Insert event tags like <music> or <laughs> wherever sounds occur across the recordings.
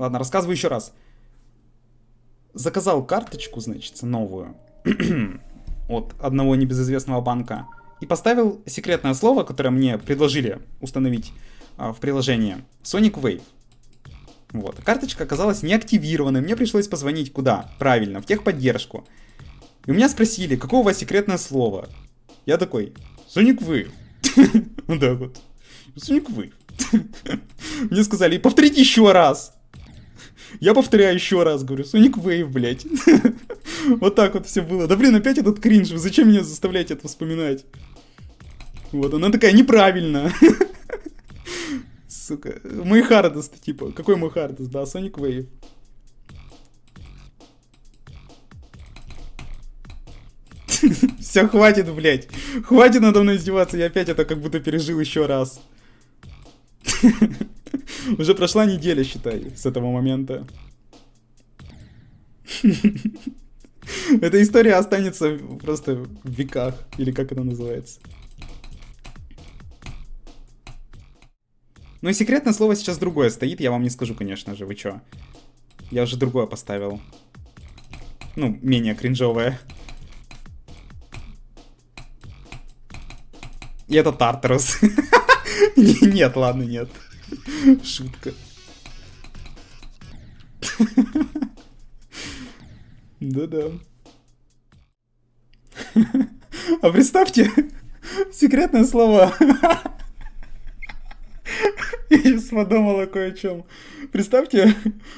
Ладно, рассказываю еще раз. Заказал карточку, значит, новую <clears throat> от одного небезызвестного банка и поставил секретное слово, которое мне предложили установить а, в приложении. Sonic Wave. Вот. Карточка оказалась неактивированной. Мне пришлось позвонить куда? Правильно, в техподдержку. И у меня спросили, какое у вас секретное слово? Я такой, Sonic Wave. <laughs> Так вот. Sonic Wave. <laughs> Мне сказали, повторите еще раз. Я повторяю еще раз, говорю, Sonic Wave, блядь. <laughs> Вот так вот все было. Да блин, опять этот кринж, зачем меня заставляете это вспоминать? Вот, она такая, неправильно. <laughs> Сука. Мой Хардест, типа. Какой мой Хардест? Да, Sonic Wave. Все, хватит, блядь. Хватит надо мной издеваться, я опять это как будто пережил еще раз. <laughs> Уже прошла неделя, считай, с этого момента. <laughs> Эта история останется просто в веках, или как это называется. Ну и секретное слово сейчас другое стоит, я вам не скажу, конечно же, вы чё. Я уже другое поставил. Ну, менее кринжовое. И это Тартарус. <laughs> Нет, ладно, нет. <laughs> Шутка. Да-да. А представьте, секретное слово. Я сейчас подумала кое о чем. Представьте,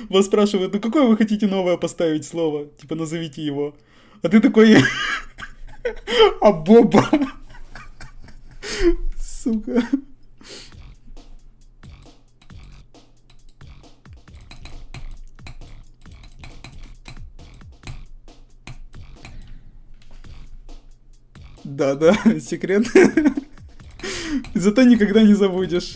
вас спрашивают, ну какое вы хотите новое поставить слово? Типа назовите его. А ты такой... А Боба. Сука. Да-да, <laughs> секрет. Зато никогда не забудешь.